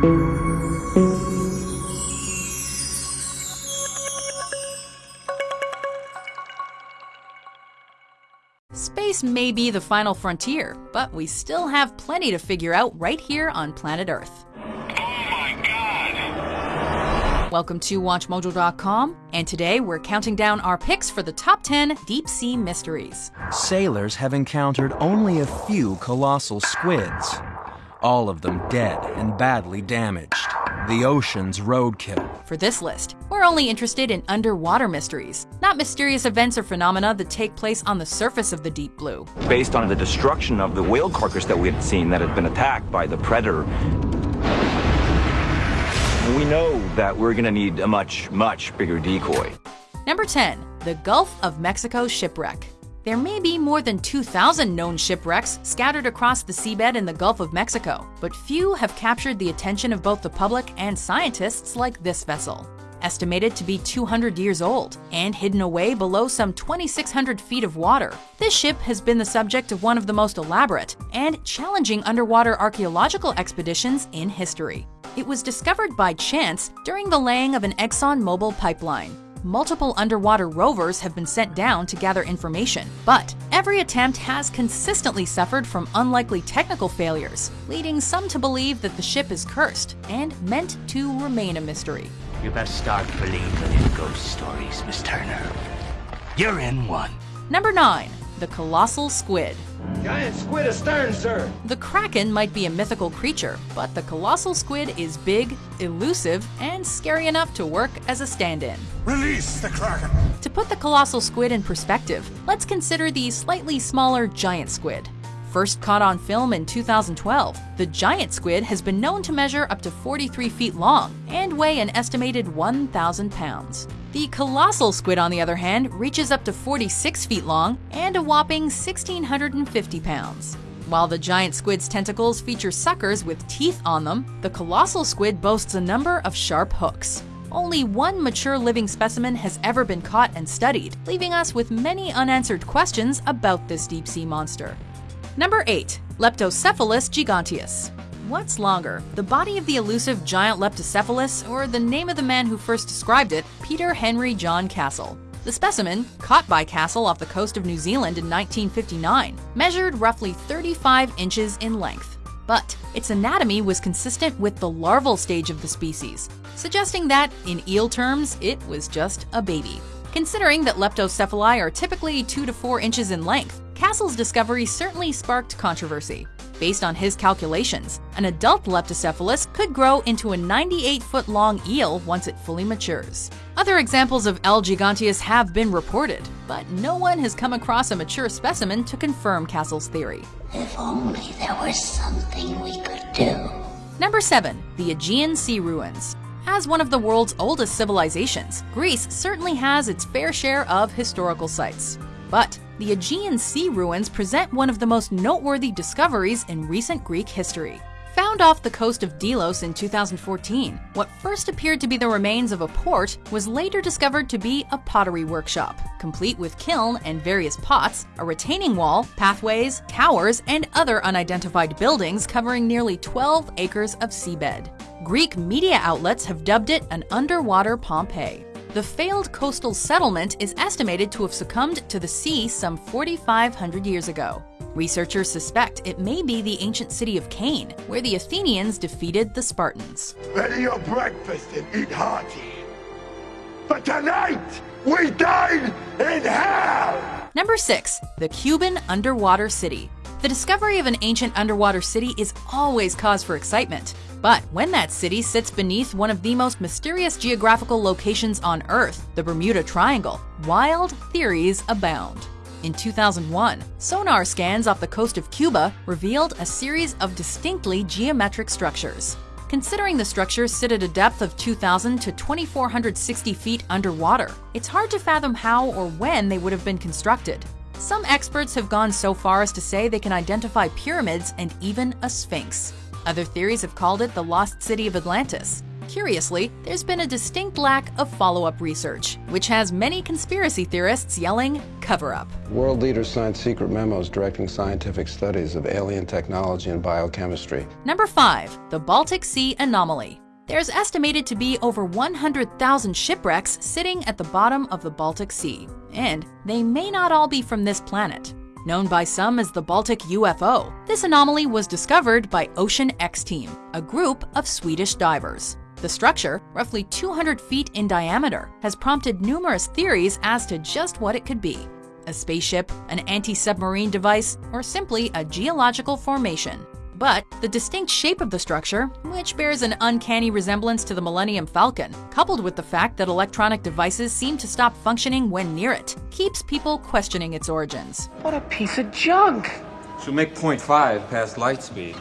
Space may be the final frontier, but we still have plenty to figure out right here on planet Earth. Oh my god! Welcome to WatchMojo.com, and today we're counting down our picks for the top 10 deep sea mysteries. Sailors have encountered only a few colossal squids, all of them dead and badly damaged. The ocean's roadkill. For this list, we're only interested in underwater mysteries, not mysterious events or phenomena that take place on the surface of the deep blue. Based on the destruction of the whale carcass that we had seen that had been attacked by the predator, we know that we're gonna need a much, much bigger decoy. Number 10. The Gulf of Mexico Shipwreck. There may be more than 2,000 known shipwrecks scattered across the seabed in the Gulf of Mexico, but few have captured the attention of both the public and scientists like this vessel. Estimated to be 200 years old and hidden away below some 2,600 feet of water, this ship has been the subject of one of the most elaborate and challenging underwater archaeological expeditions in history. It was discovered by chance during the laying of an ExxonMobil pipeline. Multiple underwater rovers have been sent down to gather information, but every attempt has consistently suffered from unlikely technical failures, leading some to believe that the ship is cursed and meant to remain a mystery. You best start believing in ghost stories, Miss Turner. You're in one. Number 9. The Colossal Squid. Giant squid astern, sir. The Kraken might be a mythical creature, but the colossal squid is big, elusive, and scary enough to work as a stand in. Release the Kraken! To put the colossal squid in perspective, let's consider the slightly smaller giant squid. First caught on film in 2012, the giant squid has been known to measure up to 43 feet long and weigh an estimated 1,000 pounds. The colossal squid, on the other hand, reaches up to 46 feet long and a whopping 1,650 pounds. While the giant squid's tentacles feature suckers with teeth on them, the colossal squid boasts a number of sharp hooks. Only one mature living specimen has ever been caught and studied, leaving us with many unanswered questions about this deep sea monster. Number 8. Leptocephalus giganteus. What's longer, the body of the elusive giant Leptocephalus or the name of the man who first described it, Peter Henry John Castle? The specimen, caught by Castle off the coast of New Zealand in 1959, measured roughly 35 inches in length. But its anatomy was consistent with the larval stage of the species, suggesting that, in eel terms, it was just a baby. Considering that leptocephali are typically 2 to 4 inches in length, Castle's discovery certainly sparked controversy. Based on his calculations, an adult Leptocephalus could grow into a 98 foot long eel once it fully matures. Other examples of L. giganteus have been reported, but no one has come across a mature specimen to confirm Castle's theory. If only there was something we could do. Number 7. The Aegean Sea Ruins. As one of the world's oldest civilizations, Greece certainly has its fair share of historical sites. But the Aegean Sea ruins present one of the most noteworthy discoveries in recent Greek history. Found off the coast of Delos in 2014, what first appeared to be the remains of a port was later discovered to be a pottery workshop, complete with kiln and various pots, a retaining wall, pathways, towers, and other unidentified buildings covering nearly 12 acres of seabed. Greek media outlets have dubbed it an underwater Pompeii. The failed coastal settlement is estimated to have succumbed to the sea some 4,500 years ago. Researchers suspect it may be the ancient city of Kane, where the Athenians defeated the Spartans. Ready your breakfast and eat hearty. But tonight, we dine in hell! Number 6. The Cuban Underwater City. The discovery of an ancient underwater city is always cause for excitement. But when that city sits beneath one of the most mysterious geographical locations on Earth, the Bermuda Triangle, wild theories abound. In 2001, sonar scans off the coast of Cuba revealed a series of distinctly geometric structures. Considering the structures sit at a depth of 2,000 to 2,460 feet underwater, it's hard to fathom how or when they would have been constructed. Some experts have gone so far as to say they can identify pyramids and even a sphinx. Other theories have called it the lost city of Atlantis. Curiously, there's been a distinct lack of follow up research, which has many conspiracy theorists yelling, cover up. World leaders signed secret memos directing scientific studies of alien technology and biochemistry. Number 5. The Baltic Sea Anomaly. There's estimated to be over 100,000 shipwrecks sitting at the bottom of the Baltic Sea, and they may not all be from this planet. Known by some as the Baltic UFO, this anomaly was discovered by Ocean X Team, a group of Swedish divers. The structure, roughly 200 feet in diameter, has prompted numerous theories as to just what it could be a spaceship, an anti submarine device, or simply a geological formation. But the distinct shape of the structure, which bears an uncanny resemblance to the Millennium Falcon, coupled with the fact that electronic devices seem to stop functioning when near it, keeps people questioning its origins. What a piece of junk! She'll make 0.5 past light speed.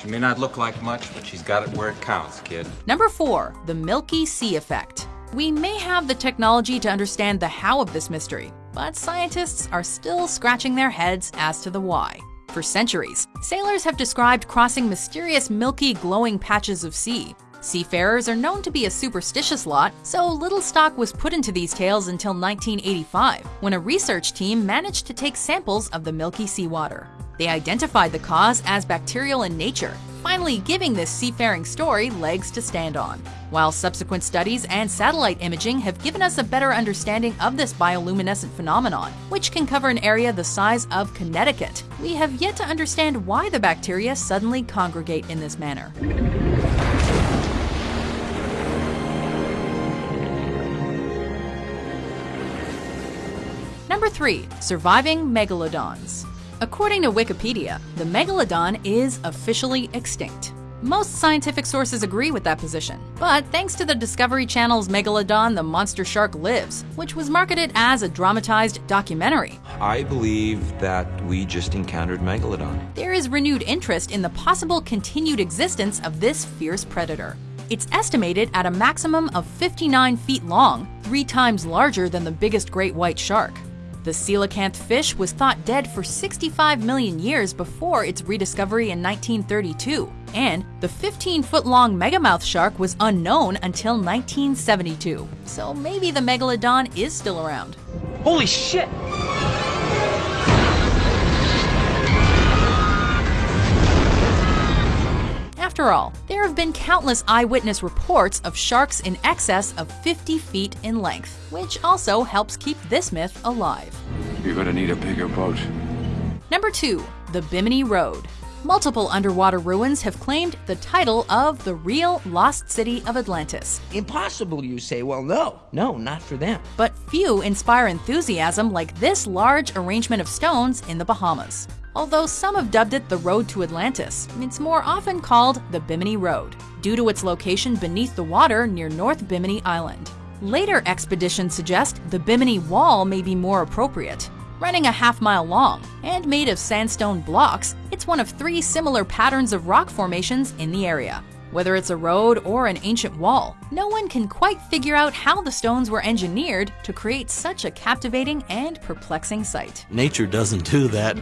She may not look like much, but she's got it where it counts, kid. Number 4. The Milky Sea Effect. We may have the technology to understand the how of this mystery, but scientists are still scratching their heads as to the why. For centuries, sailors have described crossing mysterious milky glowing patches of sea. Seafarers are known to be a superstitious lot, so little stock was put into these tales until 1985, when a research team managed to take samples of the milky seawater. They identified the cause as bacterial in nature, finally giving this seafaring story legs to stand on. While subsequent studies and satellite imaging have given us a better understanding of this bioluminescent phenomenon, which can cover an area the size of Connecticut, we have yet to understand why the bacteria suddenly congregate in this manner. Number 3. Surviving Megalodons According to Wikipedia, the megalodon is officially extinct. Most scientific sources agree with that position, but thanks to the Discovery Channel's Megalodon the Monster Shark Lives, which was marketed as a dramatized documentary, I believe that we just encountered Megalodon. there is renewed interest in the possible continued existence of this fierce predator. It's estimated at a maximum of 59 feet long, three times larger than the biggest great white shark. The coelacanth fish was thought dead for 65 million years before its rediscovery in 1932, and the 15 foot long megamouth shark was unknown until 1972. So maybe the megalodon is still around. Holy shit! After all, there have been countless eyewitness reports of sharks in excess of 50 feet in length, which also helps keep this myth alive. You're gonna need a bigger boat. Number 2. The Bimini Road. Multiple underwater ruins have claimed the title of the real lost city of Atlantis, Impossible, you say? Well, no. No, not for them. but few inspire enthusiasm like this large arrangement of stones in the Bahamas. Although some have dubbed it the Road to Atlantis, it's more often called the Bimini Road, due to its location beneath the water near North Bimini Island. Later expeditions suggest the Bimini Wall may be more appropriate. Running a half mile long and made of sandstone blocks, it's one of three similar patterns of rock formations in the area. Whether it's a road or an ancient wall, no one can quite figure out how the stones were engineered to create such a captivating and perplexing sight. Nature doesn't do that,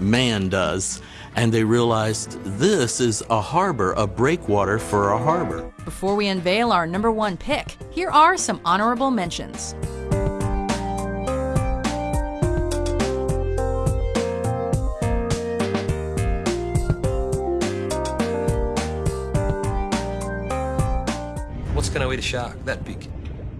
man does. And they realized this is a harbor, a breakwater for a harbor. Before we unveil our number one pick, here are some honorable mentions. What's going to eat a shark that big?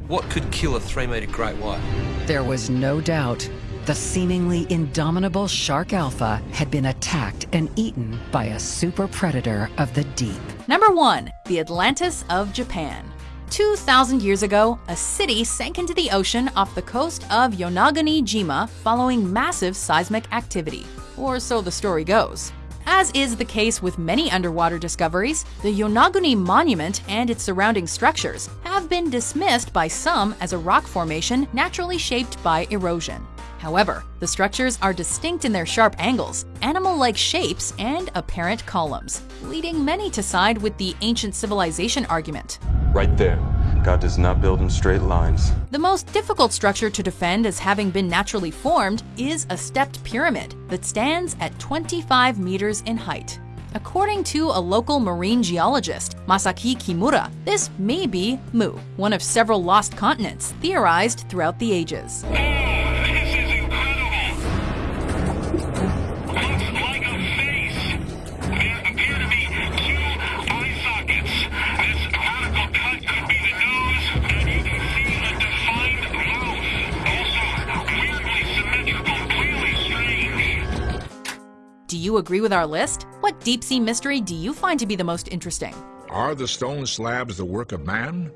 What could kill a three meter great white? There was no doubt. The seemingly indomitable Shark Alpha had been attacked and eaten by a super predator of the deep. Number one, the Atlantis of Japan. 2,000 years ago, a city sank into the ocean off the coast of Yonaguni-jima following massive seismic activity. Or so the story goes. As is the case with many underwater discoveries, the Yonaguni Monument and its surrounding structures have been dismissed by some as a rock formation naturally shaped by erosion. However, the structures are distinct in their sharp angles, animal like shapes, and apparent columns, leading many to side with the ancient civilization argument. Right there. God does not build in straight lines. The most difficult structure to defend as having been naturally formed is a stepped pyramid that stands at 25 meters in height. According to a local marine geologist, Masaki Kimura, this may be Mu, one of several lost continents theorized throughout the ages. Agree with our list? What deep sea mystery do you find to be the most interesting? Are the stone slabs the work of man,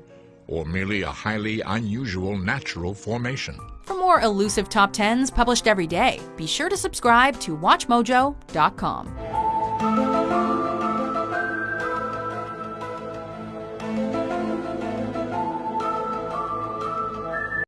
or merely a highly unusual natural formation? For more elusive top 10s published every day, be sure to subscribe to WatchMojo.com.